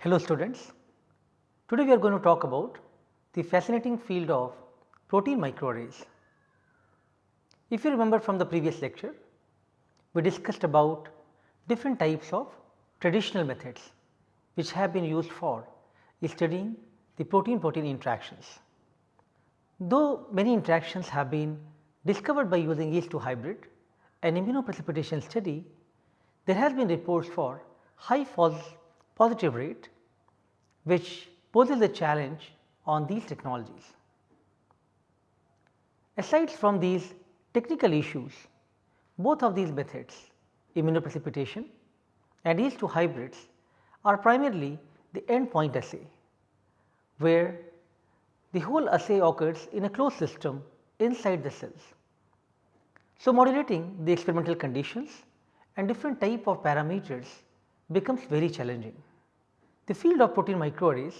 Hello students, today we are going to talk about the fascinating field of protein microarrays. If you remember from the previous lecture, we discussed about different types of traditional methods which have been used for studying the protein protein interactions. Though many interactions have been discovered by using yeast 2 hybrid and immunoprecipitation study, there has been reports for high false positive rate which poses a challenge on these technologies. Aside from these technical issues, both of these methods immunoprecipitation and yeast 2 hybrids are primarily the endpoint assay, where the whole assay occurs in a closed system inside the cells. So, modulating the experimental conditions and different type of parameters becomes very challenging. The field of protein microarrays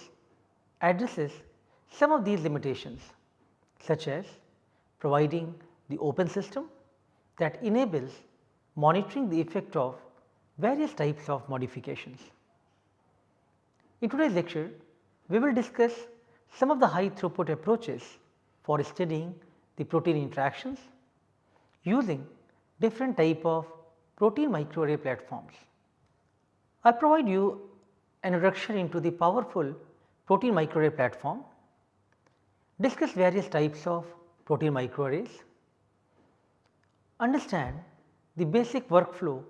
addresses some of these limitations such as providing the open system that enables monitoring the effect of various types of modifications. In today's lecture, we will discuss some of the high throughput approaches for studying the protein interactions using different type of protein microarray platforms. I provide you introduction into the powerful protein microarray platform, discuss various types of protein microarrays, understand the basic workflow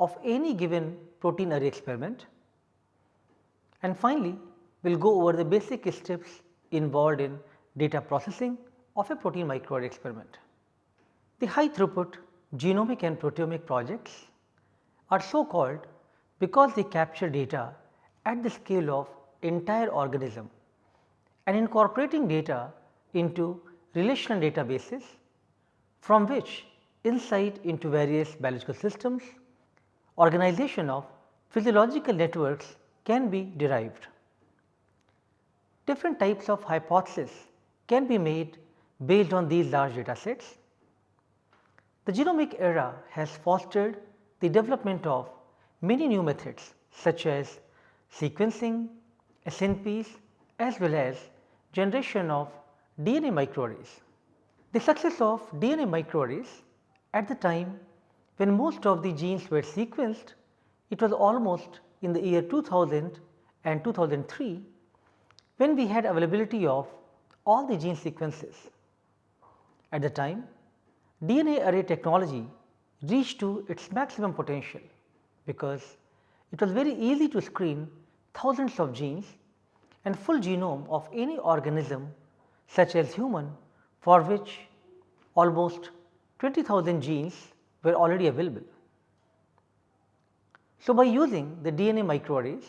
of any given protein array experiment. And finally, we will go over the basic steps involved in data processing of a protein microarray experiment. The high throughput genomic and proteomic projects are so called because they capture data at the scale of entire organism and incorporating data into relational databases from which insight into various biological systems, organization of physiological networks can be derived. Different types of hypotheses can be made based on these large data sets. The genomic era has fostered the development of many new methods such as sequencing, SNPs as well as generation of DNA microarrays. The success of DNA microarrays at the time when most of the genes were sequenced, it was almost in the year 2000 and 2003 when we had availability of all the gene sequences. At the time DNA array technology reached to its maximum potential because it was very easy to screen thousands of genes and full genome of any organism such as human for which almost 20,000 genes were already available. So, by using the DNA microarrays,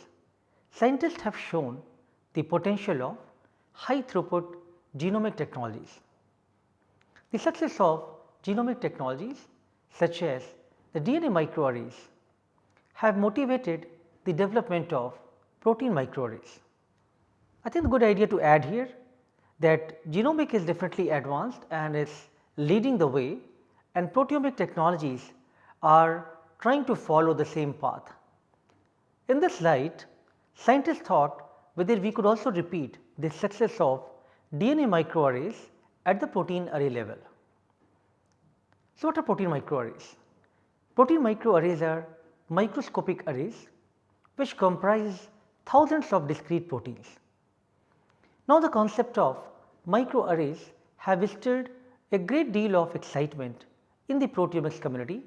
scientists have shown the potential of high throughput genomic technologies. The success of genomic technologies such as the DNA microarrays have motivated the development of protein microarrays. I think the good idea to add here that genomic is definitely advanced and is leading the way and proteomic technologies are trying to follow the same path. In this light, scientists thought whether we could also repeat the success of DNA microarrays at the protein array level. So, what are protein microarrays? Protein microarrays are microscopic arrays which comprise thousands of discrete proteins. Now, the concept of microarrays have stirred a great deal of excitement in the proteomics community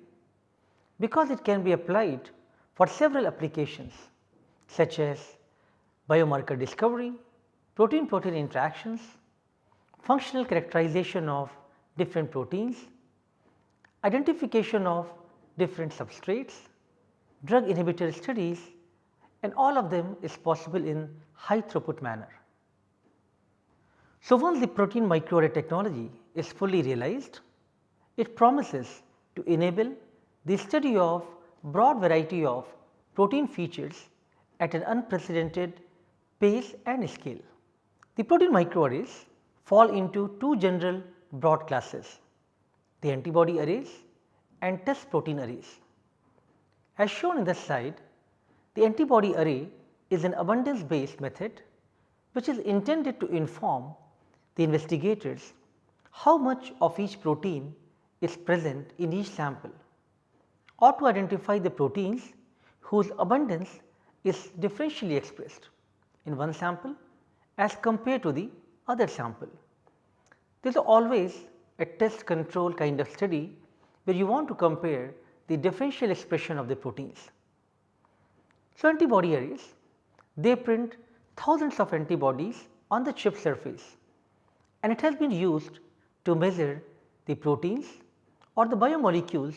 because it can be applied for several applications such as biomarker discovery, protein protein interactions, functional characterization of different proteins, identification of different substrates, drug inhibitor studies and all of them is possible in high throughput manner. So, once the protein microarray technology is fully realized, it promises to enable the study of broad variety of protein features at an unprecedented pace and scale. The protein microarrays fall into two general broad classes, the antibody arrays and test protein arrays. As shown in the slide, the antibody array is an abundance based method which is intended to inform the investigators how much of each protein is present in each sample or to identify the proteins whose abundance is differentially expressed in one sample as compared to the other sample. There is always a test control kind of study where you want to compare the differential expression of the proteins. So, antibody arrays they print thousands of antibodies on the chip surface and it has been used to measure the proteins or the biomolecules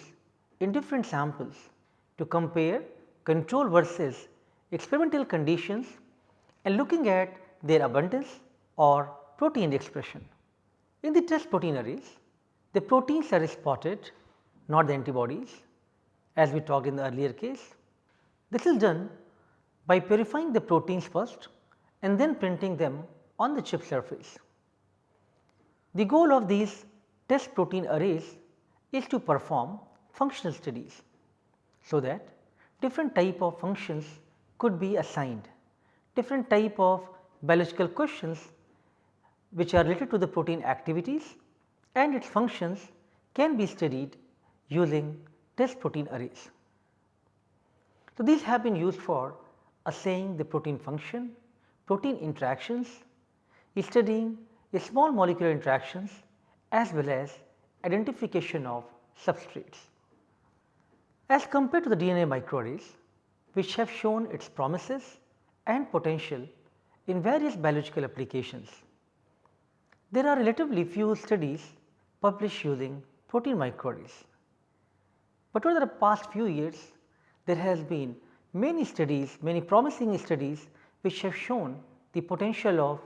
in different samples to compare control versus experimental conditions and looking at their abundance or protein expression. In the test protein arrays, the proteins are spotted not the antibodies as we talked in the earlier case. This is done by purifying the proteins first and then printing them on the chip surface. The goal of these test protein arrays is to perform functional studies, so that different type of functions could be assigned, different type of biological questions which are related to the protein activities and its functions can be studied using test protein arrays. So, these have been used for assaying the protein function, protein interactions, studying small molecular interactions as well as identification of substrates. As compared to the DNA microarrays which have shown its promises and potential in various biological applications, there are relatively few studies published using protein microarrays. But over the past few years there has been many studies, many promising studies which have shown the potential of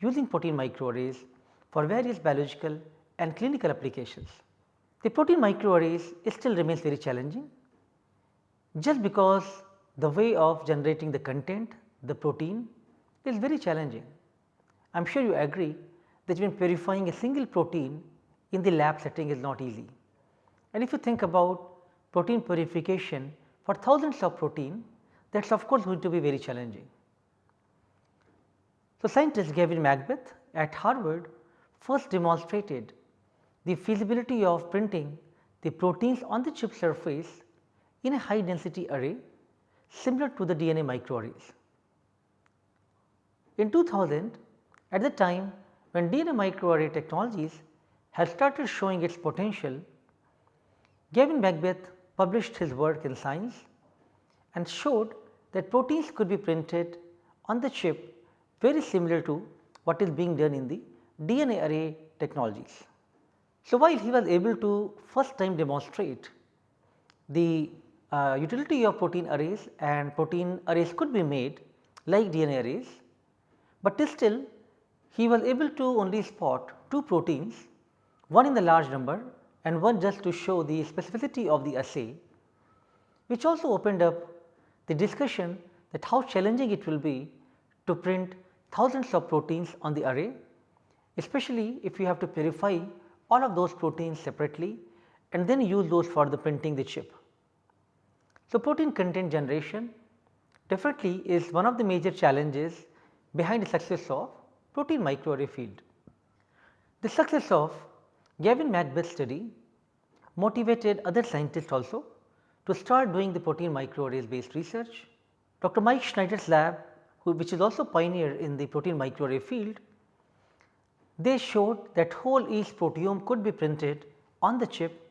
using protein microarrays for various biological and clinical applications. The protein microarrays still remains very challenging just because the way of generating the content, the protein is very challenging. I am sure you agree that even purifying a single protein in the lab setting is not easy. And if you think about protein purification for thousands of protein that is of course going to be very challenging. So, scientist Gavin MacBeath at Harvard first demonstrated the feasibility of printing the proteins on the chip surface in a high density array similar to the DNA microarrays. In 2000 at the time when DNA microarray technologies had started showing its potential, Gavin MacBeath published his work in Science and showed that proteins could be printed on the chip very similar to what is being done in the DNA array technologies. So, while he was able to first time demonstrate the uh, utility of protein arrays and protein arrays could be made like DNA arrays, but still he was able to only spot two proteins one in the large number and one just to show the specificity of the assay which also opened up the discussion that how challenging it will be to print thousands of proteins on the array especially if you have to purify all of those proteins separately and then use those for the printing the chip. So, protein content generation definitely is one of the major challenges behind the success of protein microarray field. The success of Gavin MacBeath study motivated other scientists also to start doing the protein microarrays based research. Dr. Mike Snyder's lab who, which is also pioneer in the protein microarray field, they showed that whole yeast proteome could be printed on the chip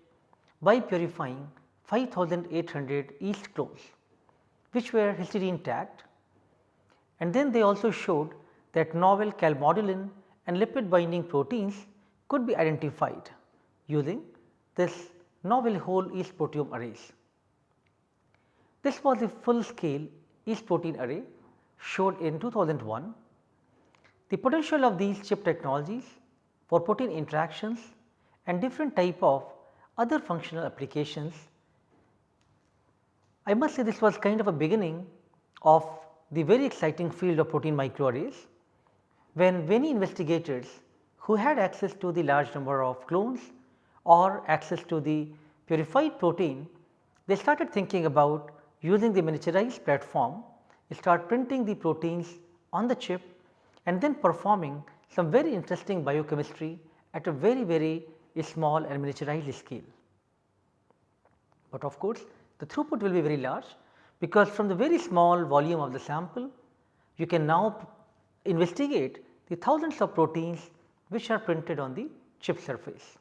by purifying 5800 yeast clones which were histidine tagged and then they also showed that novel calmodulin and lipid binding proteins could be identified using this novel whole yeast proteome arrays. This was a full scale yeast protein array showed in 2001. The potential of these chip technologies for protein interactions and different type of other functional applications. I must say this was kind of a beginning of the very exciting field of protein microarrays when many investigators who had access to the large number of clones or access to the purified protein, they started thinking about using the miniaturized platform start printing the proteins on the chip and then performing some very interesting biochemistry at a very very small and miniaturized scale. But of course, the throughput will be very large because from the very small volume of the sample you can now investigate the thousands of proteins which are printed on the chip surface.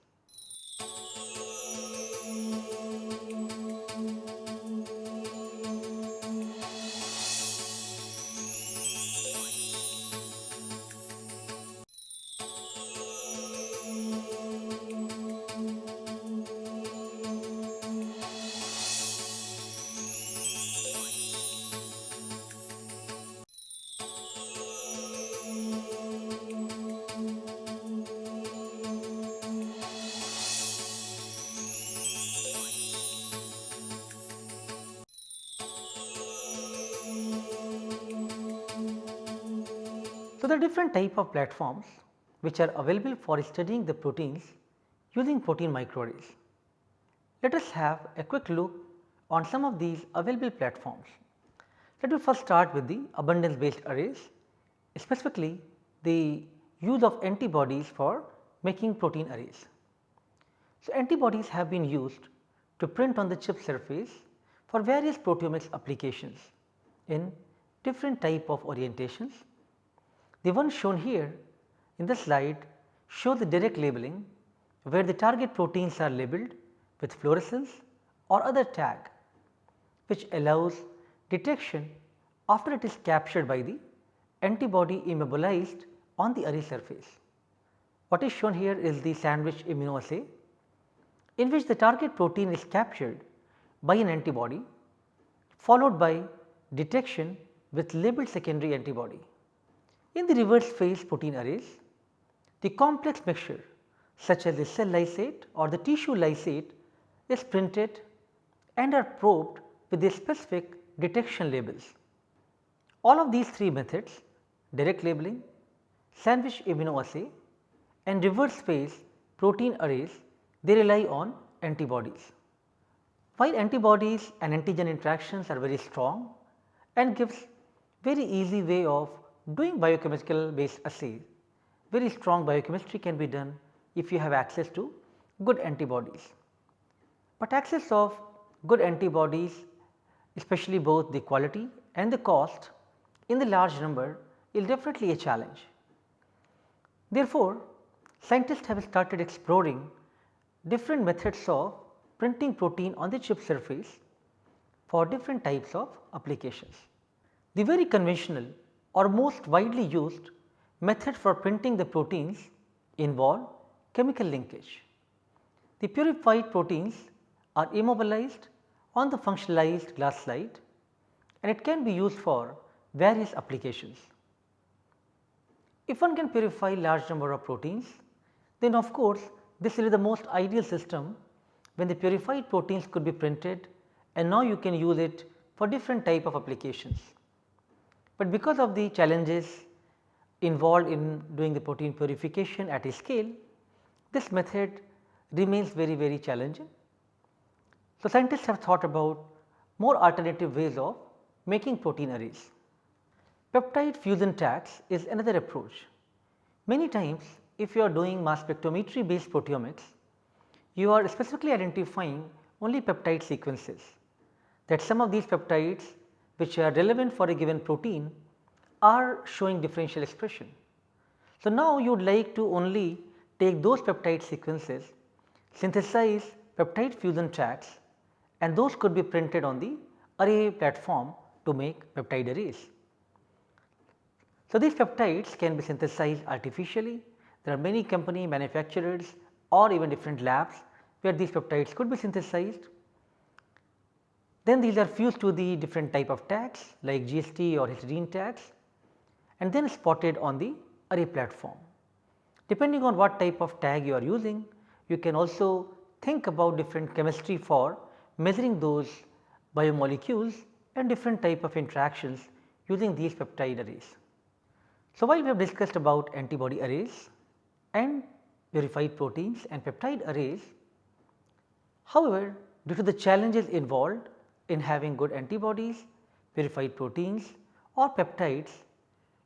Are different type of platforms which are available for studying the proteins using protein microarrays. Let us have a quick look on some of these available platforms. Let me first start with the abundance based arrays specifically the use of antibodies for making protein arrays. So, antibodies have been used to print on the chip surface for various proteomics applications in different type of orientations the one shown here in the slide show the direct labeling where the target proteins are labeled with fluorescence or other tag which allows detection after it is captured by the antibody immobilized on the array surface. What is shown here is the sandwich immunoassay in which the target protein is captured by an antibody followed by detection with labeled secondary antibody. In the reverse phase protein arrays, the complex mixture such as the cell lysate or the tissue lysate is printed and are probed with the specific detection labels. All of these three methods direct labeling, sandwich immunoassay and reverse phase protein arrays they rely on antibodies. While antibodies and antigen interactions are very strong and gives very easy way of doing biochemical based assays very strong biochemistry can be done if you have access to good antibodies. But access of good antibodies especially both the quality and the cost in the large number is definitely a challenge. Therefore, scientists have started exploring different methods of printing protein on the chip surface for different types of applications. The very conventional or most widely used method for printing the proteins involve chemical linkage. The purified proteins are immobilized on the functionalized glass slide and it can be used for various applications. If one can purify large number of proteins, then of course, this will be the most ideal system when the purified proteins could be printed and now you can use it for different type of applications. But because of the challenges involved in doing the protein purification at a scale, this method remains very very challenging. So, scientists have thought about more alternative ways of making protein arrays. Peptide fusion tags is another approach. Many times if you are doing mass spectrometry based proteomics, you are specifically identifying only peptide sequences that some of these peptides which are relevant for a given protein are showing differential expression. So, now you would like to only take those peptide sequences, synthesize peptide fusion tags and those could be printed on the array platform to make peptide arrays. So, these peptides can be synthesized artificially. There are many company manufacturers or even different labs where these peptides could be synthesized then these are fused to the different type of tags like GST or histidine tags and then spotted on the array platform. Depending on what type of tag you are using, you can also think about different chemistry for measuring those biomolecules and different type of interactions using these peptide arrays. So, while we have discussed about antibody arrays and purified proteins and peptide arrays, however, due to the challenges involved in having good antibodies, purified proteins or peptides,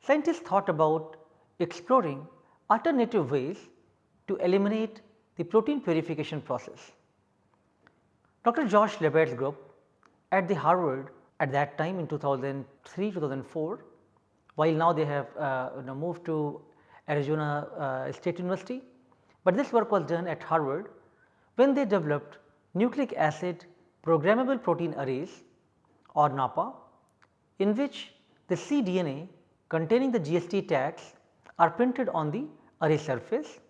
scientists thought about exploring alternative ways to eliminate the protein purification process. Dr. Josh LaBaer's group at the Harvard at that time in 2003 2004 while now they have uh, you know, moved to Arizona uh, State University, but this work was done at Harvard when they developed nucleic acid programmable protein arrays or NAPPA in which the cDNA containing the GST tags are printed on the array surface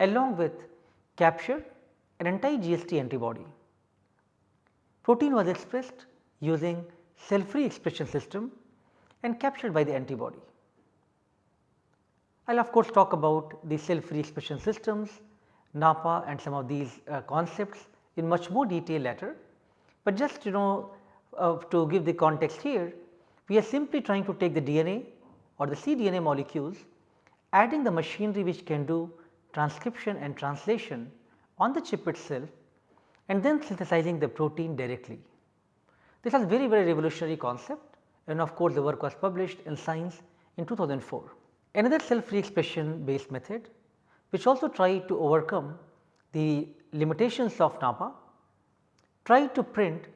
along with capture an anti-GST antibody. Protein was expressed using cell free expression system and captured by the antibody. I will of course talk about the cell free expression systems, NAPPA and some of these uh, concepts in much more detail later, but just you know uh, to give the context here, we are simply trying to take the DNA or the cDNA molecules, adding the machinery which can do transcription and translation on the chip itself and then synthesizing the protein directly. This was very very revolutionary concept and of course, the work was published in Science in 2004. Another cell free expression based method which also tried to overcome the limitations of NAPPA tried to print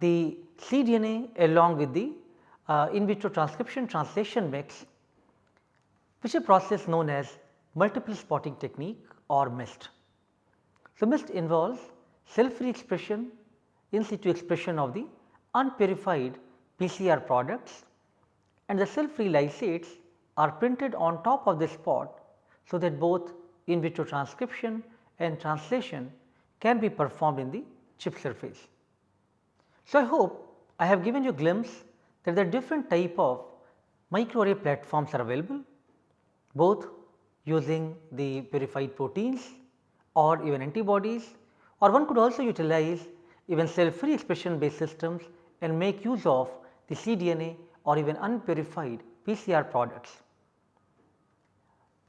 the cDNA along with the uh, in vitro transcription translation mix which is a process known as multiple spotting technique or MIST. So, MIST involves cell free expression in situ expression of the unpurified PCR products and the cell free lysates are printed on top of the spot so that both in vitro transcription and translation can be performed in the chip surface. So, I hope I have given you a glimpse that the different type of microarray platforms are available both using the purified proteins or even antibodies or one could also utilize even cell free expression based systems and make use of the cDNA or even unpurified PCR products.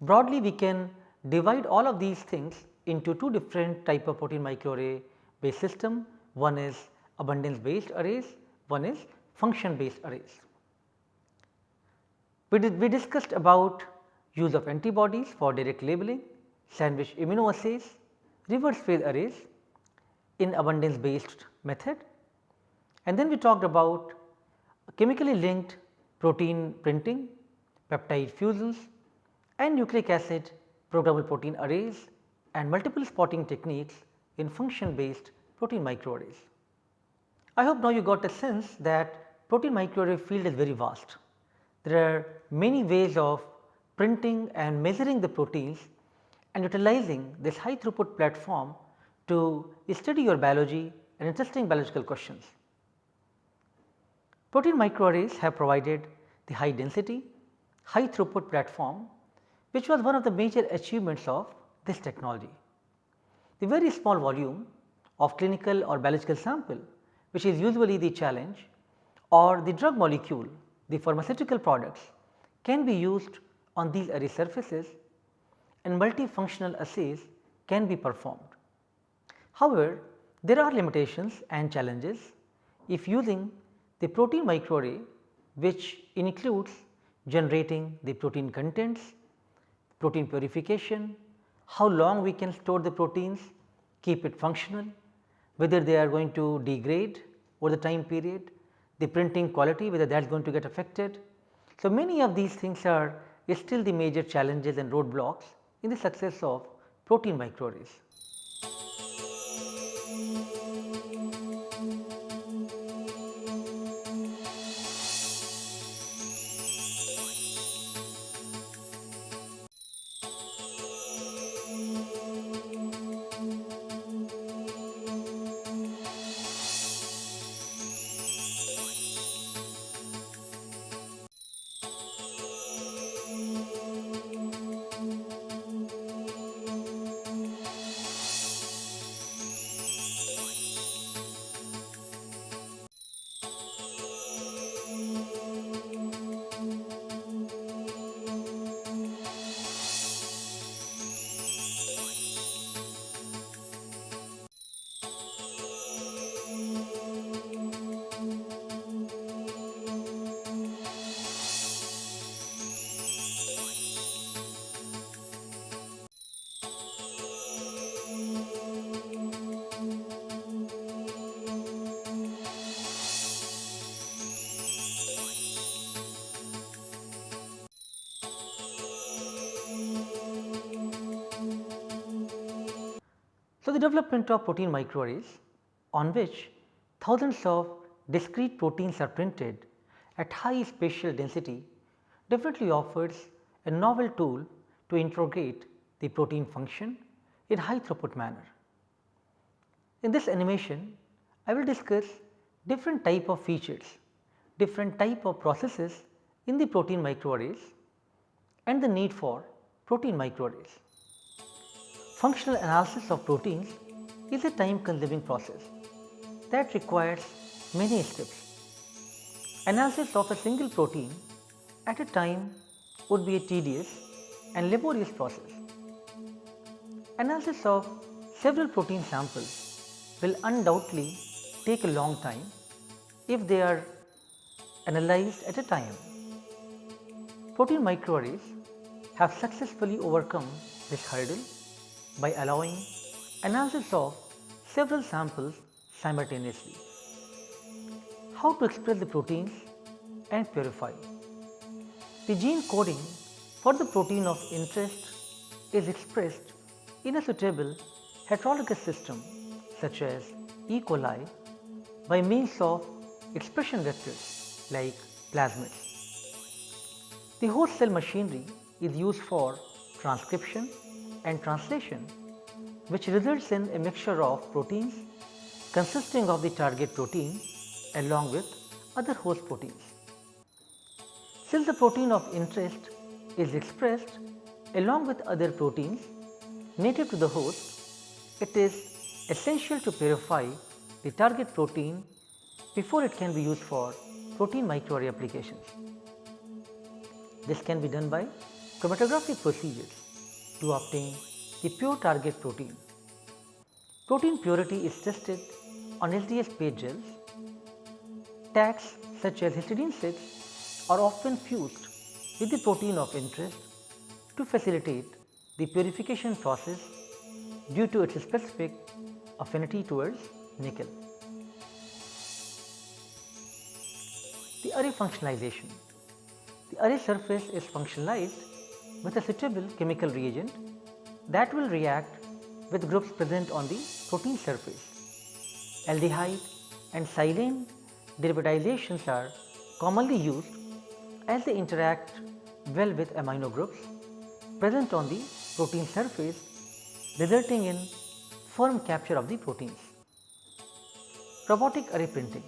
Broadly we can divide all of these things into two different type of protein microarray based system. One is abundance based arrays, one is function based arrays. We, did, we discussed about use of antibodies for direct labeling, sandwich immunoassays, reverse phase arrays in abundance based method and then we talked about chemically linked protein printing, peptide fusions and nucleic acid programmable protein arrays and multiple spotting techniques in function based protein microarrays. I hope now you got a sense that protein microarray field is very vast. There are many ways of printing and measuring the proteins and utilizing this high throughput platform to study your biology and interesting biological questions. Protein microarrays have provided the high density, high throughput platform which was one of the major achievements of this technology. The very small volume of clinical or biological sample which is usually the challenge or the drug molecule, the pharmaceutical products can be used on these array surfaces and multifunctional assays can be performed. However, there are limitations and challenges if using the protein microarray which includes generating the protein contents, protein purification, how long we can store the proteins, keep it functional, whether they are going to degrade over the time period, the printing quality whether that is going to get affected. So, many of these things are still the major challenges and roadblocks in the success of protein microarrays. So, the development of protein microarrays on which thousands of discrete proteins are printed at high spatial density definitely offers a novel tool to interrogate the protein function in high throughput manner. In this animation, I will discuss different type of features, different type of processes in the protein microarrays and the need for protein microarrays. Functional analysis of proteins is a time consuming process that requires many steps. Analysis of a single protein at a time would be a tedious and laborious process. Analysis of several protein samples will undoubtedly take a long time if they are analyzed at a time. Protein microarrays have successfully overcome this hurdle by allowing analysis of several samples simultaneously. How to express the proteins and purify. The gene coding for the protein of interest is expressed in a suitable heterologous system such as E. coli by means of expression vectors like plasmids. The host cell machinery is used for transcription and translation which results in a mixture of proteins consisting of the target protein along with other host proteins. Since the protein of interest is expressed along with other proteins native to the host, it is essential to purify the target protein before it can be used for protein microarray applications. This can be done by chromatographic procedures to obtain the pure target protein. Protein purity is tested on LDS page gels. Tags such as histidine 6 are often fused with the protein of interest to facilitate the purification process due to its specific affinity towards nickel. The array functionalization. The array surface is functionalized with a suitable chemical reagent that will react with groups present on the protein surface. Aldehyde and silane derivatizations are commonly used as they interact well with amino groups present on the protein surface resulting in firm capture of the proteins. Robotic array printing.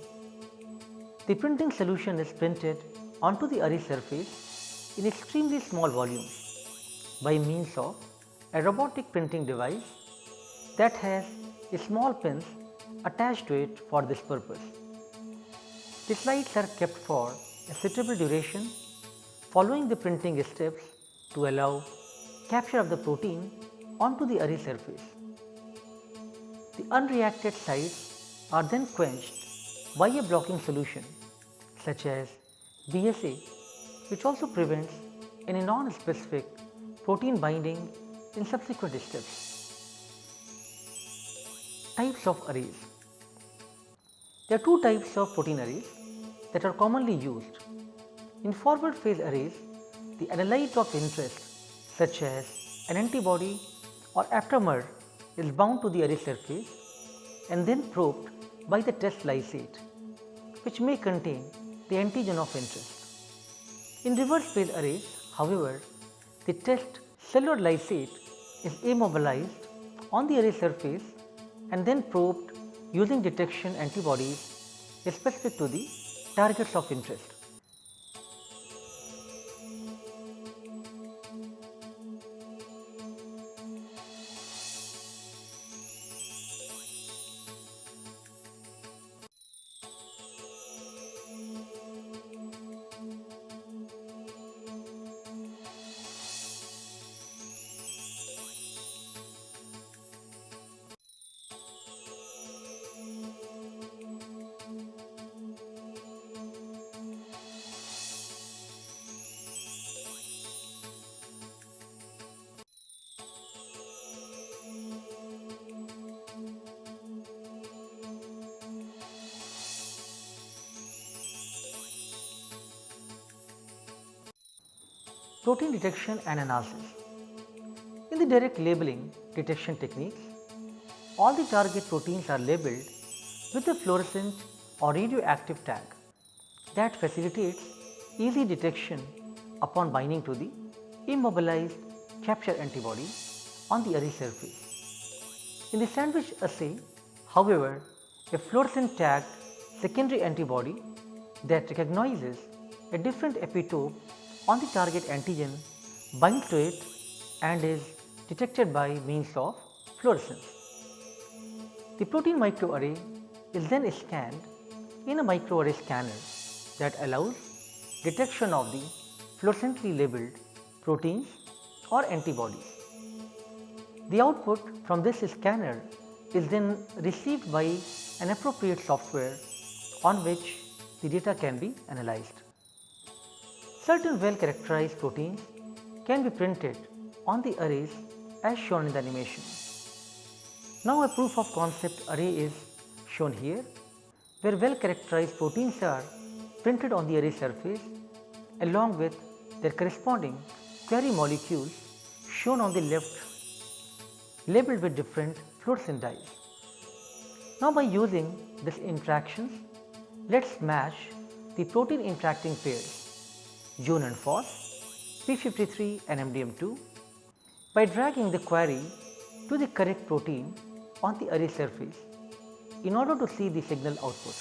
The printing solution is printed onto the array surface in extremely small volumes by means of a robotic printing device that has small pins attached to it for this purpose. The slides are kept for a suitable duration following the printing steps to allow capture of the protein onto the array surface. The unreacted sites are then quenched by a blocking solution such as BSA which also prevents any non-specific protein binding in subsequent steps. Types of arrays There are two types of protein arrays that are commonly used. In forward phase arrays, the analyte of interest such as an antibody or aptamer is bound to the array surface and then probed by the test lysate which may contain the antigen of interest. In reverse phase arrays, however, the test cellular lysate is immobilized on the array surface and then probed using detection antibodies specific to the targets of interest. Protein detection and analysis. In the direct labeling detection techniques, all the target proteins are labeled with a fluorescent or radioactive tag that facilitates easy detection upon binding to the immobilized capture antibody on the array surface. In the sandwich assay, however, a fluorescent tagged secondary antibody that recognizes a different epitope on the target antigen binds to it and is detected by means of fluorescence. The protein microarray is then scanned in a microarray scanner that allows detection of the fluorescently labeled proteins or antibodies. The output from this scanner is then received by an appropriate software on which the data can be analyzed. Certain well characterized proteins can be printed on the arrays as shown in the animation. Now, a proof of concept array is shown here where well characterized proteins are printed on the array surface along with their corresponding query molecules shown on the left labeled with different fluorescent dyes. Now, by using these interactions, let us match the protein interacting pairs Jun and Fos, P53 and MDM2 by dragging the query to the correct protein on the array surface in order to see the signal output.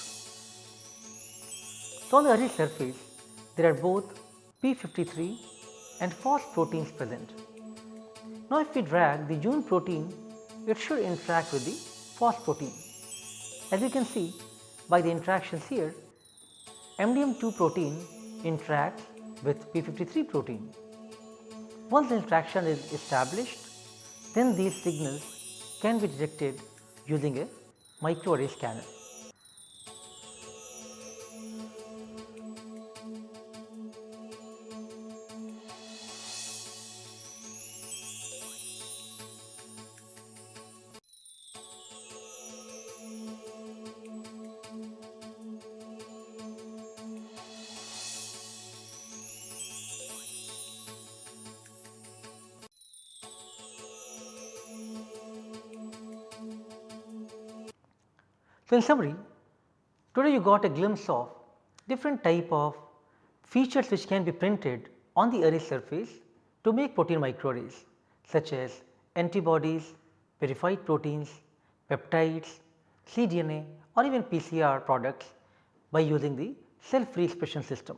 So, on the array surface there are both P53 and Fos proteins present. Now, if we drag the Jun protein it should interact with the Fos protein. As you can see by the interactions here MDM2 protein interacts with P53 protein. Once the interaction is established then these signals can be detected using a microarray scanner. So, in summary today you got a glimpse of different type of features which can be printed on the array surface to make protein microarrays such as antibodies, purified proteins, peptides, cDNA or even PCR products by using the cell free expression system.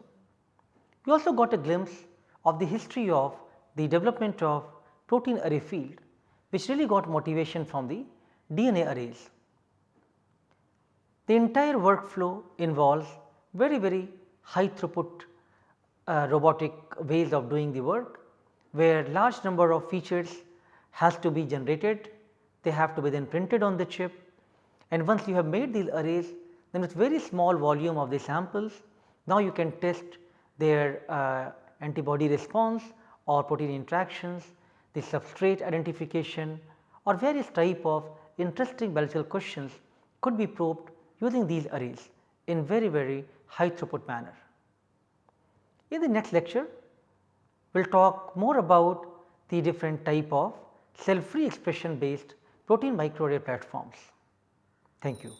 We also got a glimpse of the history of the development of protein array field which really got motivation from the DNA arrays. The entire workflow involves very very high throughput uh, robotic ways of doing the work where large number of features has to be generated, they have to be then printed on the chip. And once you have made these arrays then with very small volume of the samples now you can test their uh, antibody response or protein interactions, the substrate identification or various type of interesting biological questions could be probed using these arrays in very very high throughput manner. In the next lecture we will talk more about the different type of cell free expression based protein microarray platforms. Thank you.